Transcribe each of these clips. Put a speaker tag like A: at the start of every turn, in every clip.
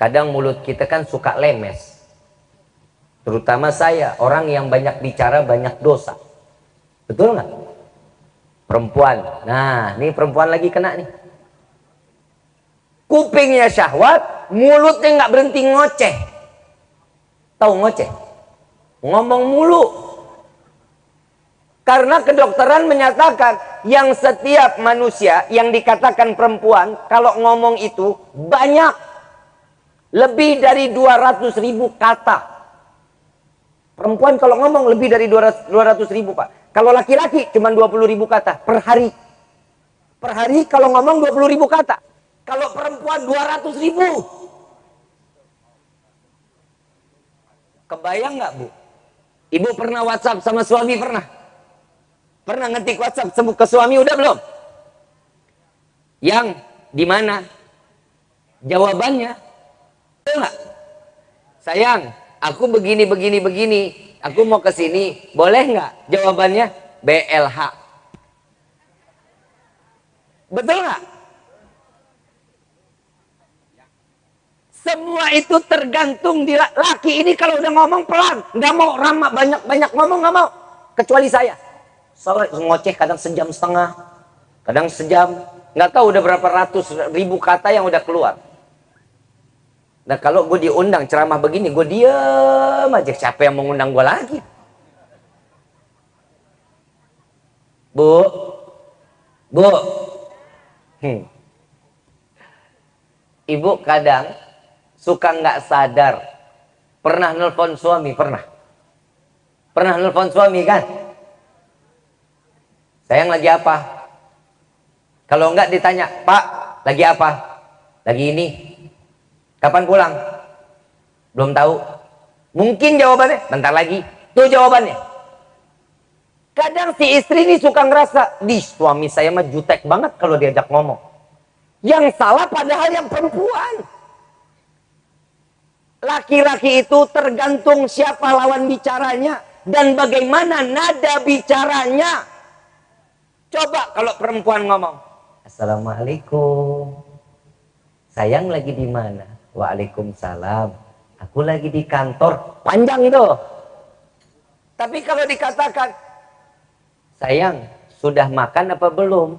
A: kadang mulut kita kan suka lemes. Terutama saya orang yang banyak bicara banyak dosa. Betul nggak? Perempuan. Nah ini perempuan lagi kena nih. Kupingnya syahwat mulutnya nggak berhenti ngoceh. Tahu ngoceh? Ngomong mulu. Karena kedokteran menyatakan yang setiap manusia yang dikatakan perempuan kalau ngomong itu banyak lebih dari 200 ribu kata. Perempuan kalau ngomong lebih dari 200, 200 ribu Pak. Kalau laki-laki cuma 20 ribu kata per hari. Per hari kalau ngomong 20 ribu kata. Kalau perempuan 200 ribu. Kebayang nggak Bu? Ibu pernah WhatsApp sama suami pernah? Pernah ngetik WhatsApp ke suami udah belum? Yang di mana? Jawabannya nggak? Sayang, aku begini, begini, begini. Aku mau ke sini, boleh nggak? Jawabannya BLH. Betul nggak? Semua itu tergantung di laki ini kalau udah ngomong pelan, nggak mau ramah banyak banyak ngomong nggak mau, kecuali saya. Soalnya ngoceh kadang sejam setengah, kadang sejam, nggak tahu udah berapa ratus ribu kata yang udah keluar. Nah kalau gue diundang ceramah begini, gue diam aja. Siapa yang mengundang gue lagi? Bu, bu, hmm. ibu kadang suka nggak sadar. Pernah nelfon suami, pernah. Pernah nelfon suami kan? Sayang lagi apa? Kalau enggak ditanya, Pak, lagi apa? Lagi ini, Kapan pulang? Belum tahu. Mungkin jawabannya, bentar lagi. Tuh jawabannya. Kadang si istri ini suka ngerasa, di suami saya mah jutek banget kalau diajak ngomong. Yang salah padahal yang perempuan. Laki-laki itu tergantung siapa lawan bicaranya dan bagaimana nada bicaranya. Coba kalau perempuan ngomong, Assalamualaikum. Sayang lagi di mana? Waalaikumsalam. Aku lagi di kantor. Panjang itu. Tapi kalau dikatakan, sayang, sudah makan apa belum?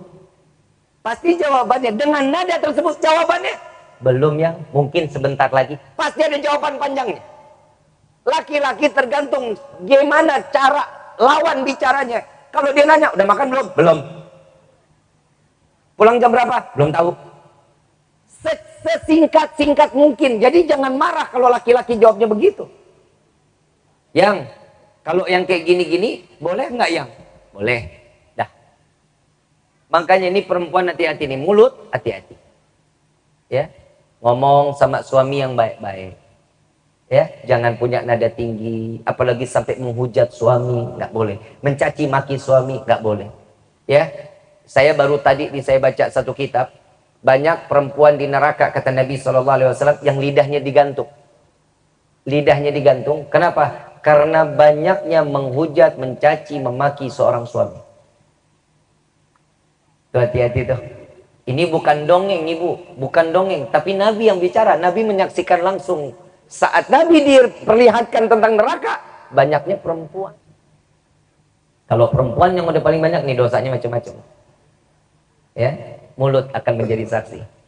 A: Pasti jawabannya, dengan nada tersebut jawabannya, belum ya, mungkin sebentar lagi. Pasti ada jawaban panjangnya. Laki-laki tergantung gimana cara lawan bicaranya. Kalau dia nanya, udah makan belum? Belum. Pulang jam berapa? Belum tahu sesingkat-singkat mungkin. Jadi jangan marah kalau laki-laki jawabnya begitu. Yang, kalau yang kayak gini-gini, boleh nggak yang? Boleh. Dah. Makanya ini perempuan hati-hati nih, mulut hati-hati. Ya, ngomong sama suami yang baik-baik. Ya, jangan punya nada tinggi, apalagi sampai menghujat suami, nggak boleh. Mencaci maki suami, nggak boleh. Ya, saya baru tadi saya baca satu kitab, banyak perempuan di neraka kata Nabi SAW yang lidahnya digantung. Lidahnya digantung. Kenapa? Karena banyaknya menghujat, mencaci, memaki seorang suami. Hati-hati tuh. Ini bukan dongeng ibu, bukan dongeng, tapi Nabi yang bicara. Nabi menyaksikan langsung saat Nabi diperlihatkan tentang neraka, banyaknya perempuan. Kalau perempuan yang udah paling banyak nih dosanya macam-macam. Ya, mulut akan menjadi saksi